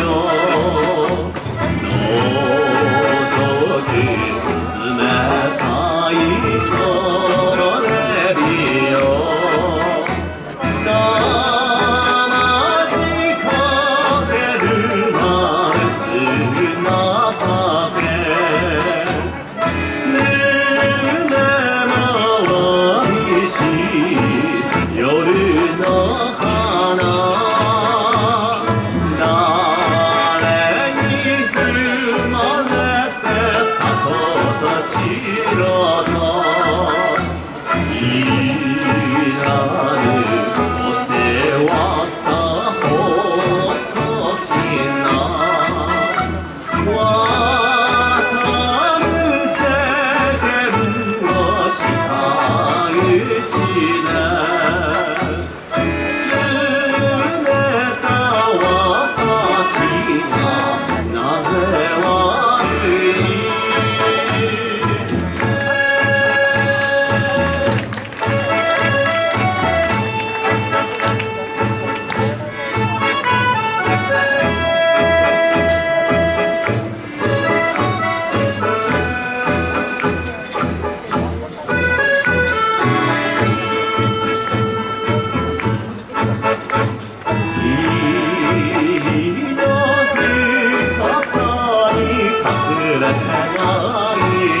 よ。を Oh. hasret helali